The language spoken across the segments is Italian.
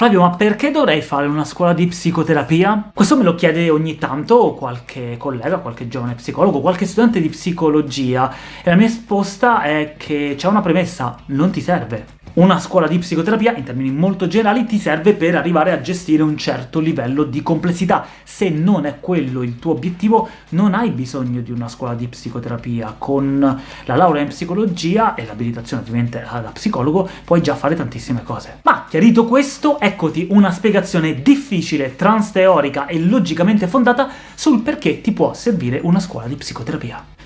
Flavio, ma perché dovrei fare una scuola di psicoterapia? Questo me lo chiede ogni tanto qualche collega, qualche giovane psicologo, qualche studente di psicologia, e la mia risposta è che c'è una premessa, non ti serve. Una scuola di psicoterapia, in termini molto generali, ti serve per arrivare a gestire un certo livello di complessità. Se non è quello il tuo obiettivo, non hai bisogno di una scuola di psicoterapia. Con la laurea in psicologia e l'abilitazione ovviamente da psicologo puoi già fare tantissime cose. Ma chiarito questo, eccoti una spiegazione difficile, transteorica e logicamente fondata sul perché ti può servire una scuola di psicoterapia.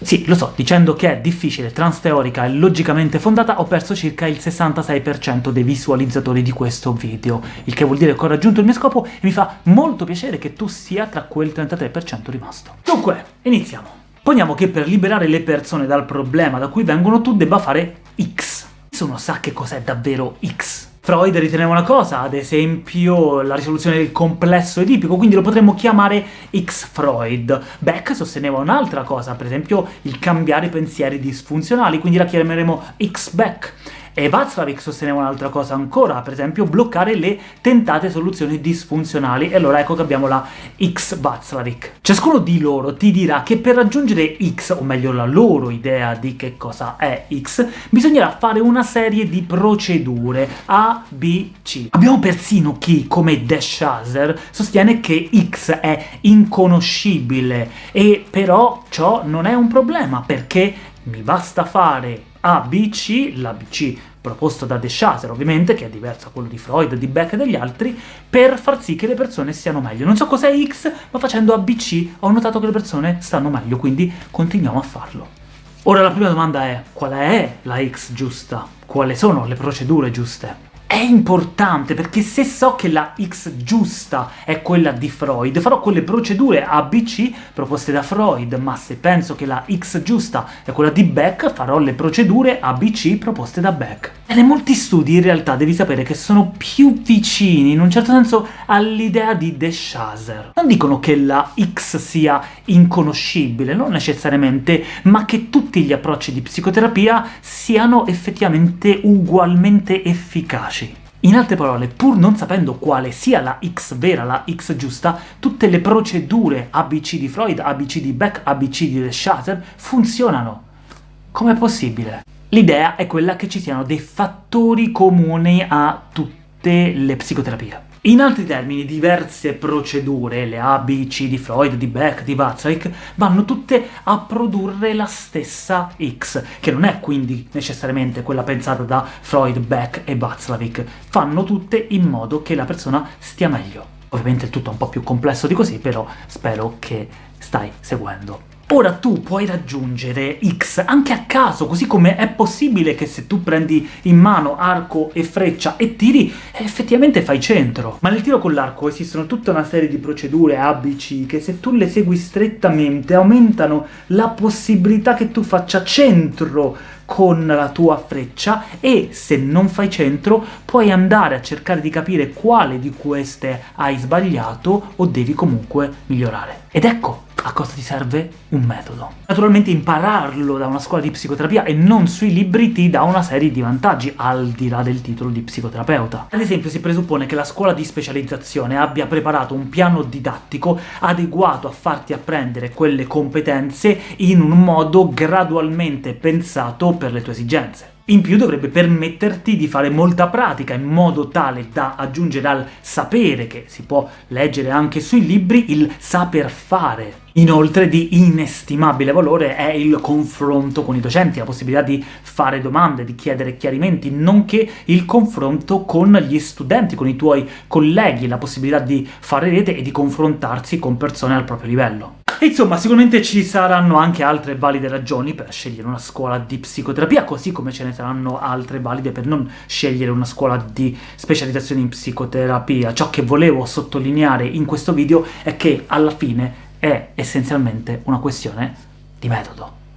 Sì, lo so, dicendo che è difficile, transteorica e logicamente fondata ho perso circa il 66% dei visualizzatori di questo video, il che vuol dire che ho raggiunto il mio scopo e mi fa molto piacere che tu sia tra quel 33% rimasto. Dunque, iniziamo. Poniamo che per liberare le persone dal problema da cui vengono tu debba fare X. Nessuno sa che cos'è davvero X. Freud riteneva una cosa, ad esempio la risoluzione del complesso edipico, quindi lo potremmo chiamare X-Freud. Beck sosteneva un'altra cosa, per esempio il cambiare pensieri disfunzionali, quindi la chiameremo X-Beck. E Václavic sosteneva un'altra cosa ancora, per esempio bloccare le tentate soluzioni disfunzionali, e allora ecco che abbiamo la X Václavic. Ciascuno di loro ti dirà che per raggiungere X, o meglio la loro idea di che cosa è X, bisognerà fare una serie di procedure A, B, C. Abbiamo persino chi, come De Shazer, sostiene che X è inconoscibile, e però ciò non è un problema, perché mi basta fare ABC, l'ABC proposto da De Shazer, ovviamente, che è diverso da quello di Freud, di Beck e degli altri, per far sì che le persone stiano meglio. Non so cos'è X, ma facendo ABC ho notato che le persone stanno meglio, quindi continuiamo a farlo. Ora la prima domanda è, qual è la X giusta? Quali sono le procedure giuste? È importante, perché se so che la X giusta è quella di Freud, farò quelle procedure ABC proposte da Freud, ma se penso che la X giusta è quella di Beck, farò le procedure ABC proposte da Beck. E molti studi in realtà devi sapere che sono più vicini, in un certo senso, all'idea di De Shazer. Non dicono che la X sia inconoscibile, non necessariamente, ma che tutti gli approcci di psicoterapia siano effettivamente ugualmente efficaci. In altre parole, pur non sapendo quale sia la X vera, la X giusta, tutte le procedure ABC di Freud, ABC di Beck, ABC di De Shazer funzionano. Com'è possibile? L'idea è quella che ci siano dei fattori comuni a tutte le psicoterapie. In altri termini, diverse procedure, le A, B, C di Freud, di Beck, di Watzlawick, vanno tutte a produrre la stessa X, che non è quindi necessariamente quella pensata da Freud, Beck e Watzlawick, fanno tutte in modo che la persona stia meglio. Ovviamente è tutto un po' più complesso di così, però spero che stai seguendo. Ora tu puoi raggiungere X anche a caso, così come è possibile che se tu prendi in mano arco e freccia e tiri, effettivamente fai centro. Ma nel tiro con l'arco esistono tutta una serie di procedure A, B, C, che se tu le segui strettamente aumentano la possibilità che tu faccia centro con la tua freccia, e se non fai centro puoi andare a cercare di capire quale di queste hai sbagliato o devi comunque migliorare. Ed ecco, a cosa ti serve? Un metodo. Naturalmente impararlo da una scuola di psicoterapia e non sui libri ti dà una serie di vantaggi, al di là del titolo di psicoterapeuta. Ad esempio si presuppone che la scuola di specializzazione abbia preparato un piano didattico adeguato a farti apprendere quelle competenze in un modo gradualmente pensato per le tue esigenze. In più dovrebbe permetterti di fare molta pratica, in modo tale da aggiungere al sapere, che si può leggere anche sui libri, il saper fare. Inoltre di inestimabile valore è il confronto con i docenti, la possibilità di fare domande, di chiedere chiarimenti, nonché il confronto con gli studenti, con i tuoi colleghi, la possibilità di fare rete e di confrontarsi con persone al proprio livello. Insomma, sicuramente ci saranno anche altre valide ragioni per scegliere una scuola di psicoterapia, così come ce ne saranno altre valide per non scegliere una scuola di specializzazione in psicoterapia. Ciò che volevo sottolineare in questo video è che alla fine è essenzialmente una questione di metodo.